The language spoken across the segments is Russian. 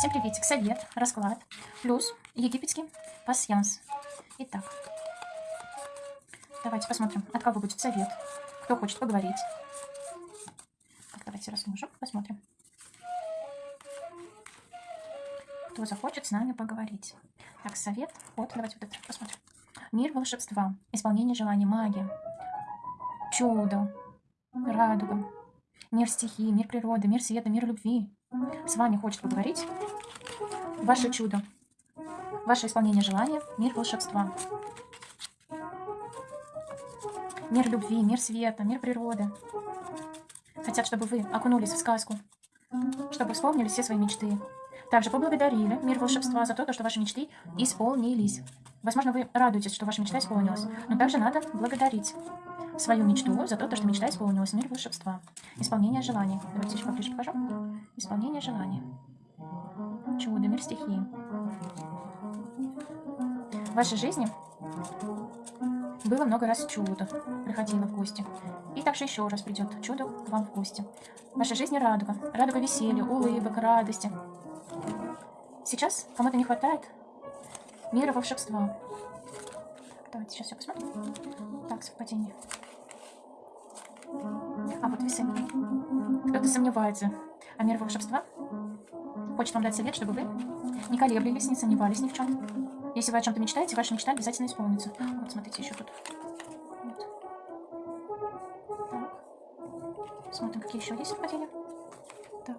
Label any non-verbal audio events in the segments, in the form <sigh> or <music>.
Всем приветик, совет, расклад, плюс египетский пасьянс. Итак, давайте посмотрим, от кого будет совет, кто хочет поговорить. Так, давайте разложим, посмотрим. Кто захочет с нами поговорить. Так, совет, вот, давайте вот это посмотрим. Мир волшебства, исполнение желаний, магия, чудо, радуга, мир стихии, мир природы, мир света, мир любви. С вами хочет поговорить ваше чудо, ваше исполнение желания, мир волшебства. Мир любви, мир света, мир природы. Хотят, чтобы вы окунулись в сказку, чтобы вспомнили все свои мечты. Также поблагодарили мир волшебства за то, что ваши мечты исполнились. Возможно, вы радуетесь, что ваша мечта исполнилась, но также надо благодарить свою мечту за то, что мечта исполнилась. Мир волшебства. Исполнение желаний. Давайте еще поближе покажу. Исполнение желаний. Чудо, мир стихии. В вашей жизни было много раз чудо, приходило в гости. И также еще раз придет чудо к вам в гости. В вашей жизни радуга. Радуга веселья, улыбок, радости. Сейчас кому-то не хватает мира волшебства. Давайте сейчас все посмотрим. Так, совпадение. А вот весы. Кто-то сомневается. А мир волшебства хочет вам дать совет, чтобы вы не колеблились, не сомневались ни в чем. Если вы о чем-то мечтаете, ваша мечта обязательно исполнится. Вот, смотрите, еще тут. Вот. Так. Смотрим, какие еще есть совпадения. Так.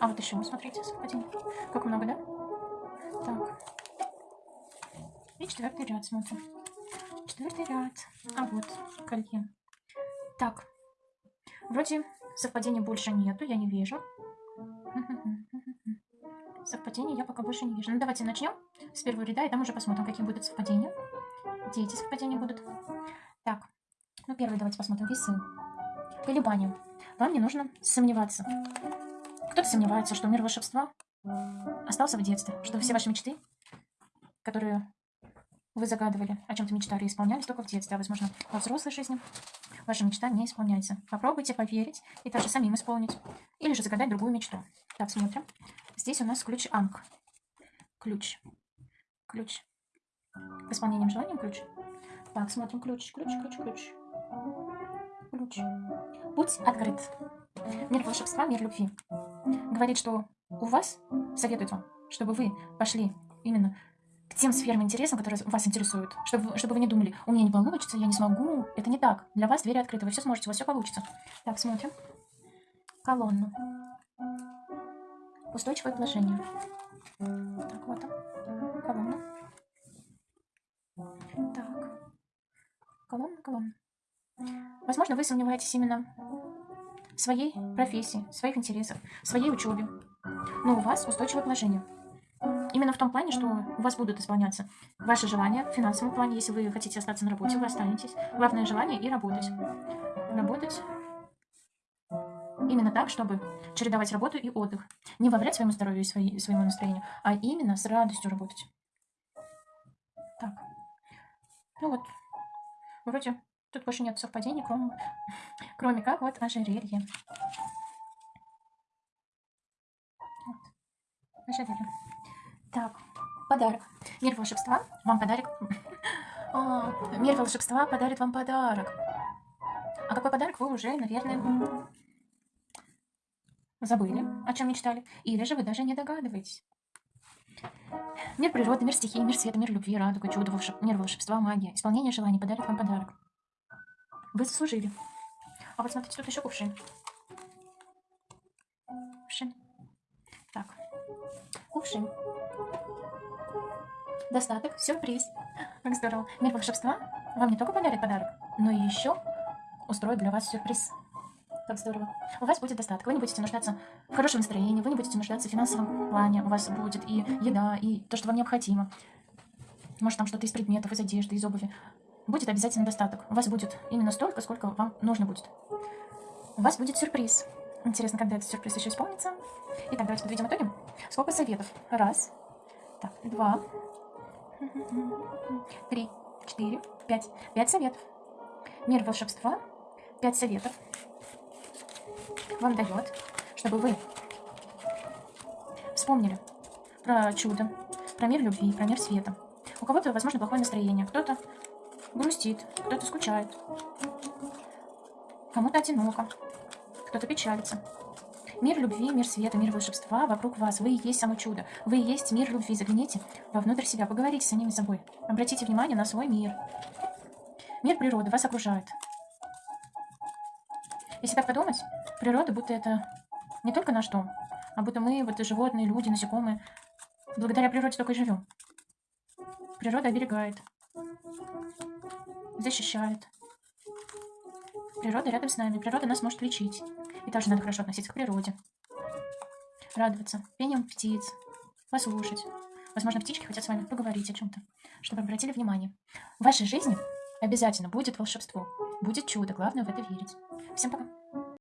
А вот еще, смотрите, совпадение. Как много, да? Так. И четвертый ряд смотрим. Четвертый ряд. А вот колье. Так. Вроде совпадений больше нету, я не вижу. Совпадений я пока больше не вижу. Ну, давайте начнем с первого ряда, и там уже посмотрим, какие будут совпадения. Где эти совпадения будут. Так, ну, первый давайте посмотрим. Весы. Колебания. Вам не нужно сомневаться. Кто-то сомневается, что мир волшебства остался в детстве, что все ваши мечты, которые вы загадывали, о чем-то мечтали, исполнялись только в детстве, а, возможно, во взрослой жизни ваша мечта не исполняется. Попробуйте поверить и также самим исполнить. Или же загадать другую мечту. Так, смотрим. Здесь у нас ключ Анг. Ключ. Ключ. К исполнениям желаниям ключ. Так, смотрим. Ключ, ключ, ключ, ключ. Ключ. Путь открыт. Мир волшебства, мир любви. Говорит, что у вас, советует вам, чтобы вы пошли именно к тем сферам интересам, которые вас интересуют. Чтобы, чтобы вы не думали, у меня не получится, я не смогу. Это не так. Для вас двери открыты, вы все сможете, у вас все получится. Так, смотрим. Колонну. Устойчивое положение. Так, вот он. Колонна. Так. Колонна, колонна. Возможно, вы сомневаетесь именно своей профессии, своих интересах, в своей учебе. Но у вас устойчивое положение. Именно в том плане, что у вас будут исполняться ваши желания в финансовом плане. Если вы хотите остаться на работе, вы останетесь. Главное желание и работать. Работать именно так, чтобы чередовать работу и отдых. Не во вред своему здоровью и своей, своему настроению, а именно с радостью работать. Так. Ну вот. Вроде тут больше нет совпадений, кроме, <laughs> кроме как вот ожерелье. Вот. Ожерелье. Так, подарок. Мир волшебства вам подарок. <laughs> А, мир волшебства подарит вам подарок. А какой подарок вы уже, наверное, забыли, о чем мечтали? Или же вы даже не догадываетесь? Мир природы, мир стихии, мир света, мир любви, радуга, чудо, волшеб... мир волшебства, магия, исполнение желаний подарит вам подарок. Вы заслужили. А вот смотрите, тут еще кувшин. Кувшин. Так. Кувшин. Достаток, сюрприз. Как здорово. Мир волшебства вам не только подарит подарок, но и еще устроит для вас сюрприз. Как здорово. У вас будет достаток. Вы не будете нуждаться в хорошем настроении, вы не будете нуждаться в финансовом плане. У вас будет и еда, и то, что вам необходимо. Может, там что-то из предметов, из одежды, из обуви. Будет обязательно достаток. У вас будет именно столько, сколько вам нужно будет. У вас будет сюрприз. Интересно, когда этот сюрприз еще исполнится. Итак, давайте подведем итоги. Сколько советов? Раз, так, два, три, четыре, пять. Пять советов. Мир волшебства. Пять советов вам дает, чтобы вы вспомнили про чудо, про мир любви, про мир света. У кого-то, возможно, плохое настроение, кто-то грустит, кто-то скучает, кому-то одиноко, кто-то печалится. Мир любви, мир света, мир волшебства вокруг вас. Вы и есть само чудо. Вы и есть мир любви. Загляните вовнутрь себя, поговорите с самими собой. Обратите внимание на свой мир. Мир природы вас окружает. Если так подумать, природа будто это не только наш дом, а будто мы, вот животные, люди, насекомые, благодаря природе только и живем. Природа оберегает, защищает. Природа рядом с нами, природа нас может лечить. И также надо хорошо относиться к природе. Радоваться пением птиц, послушать. Возможно, птички хотят с вами поговорить о чем-то, чтобы обратили внимание. В вашей жизни обязательно будет волшебство, будет чудо. Главное в это верить. Всем пока.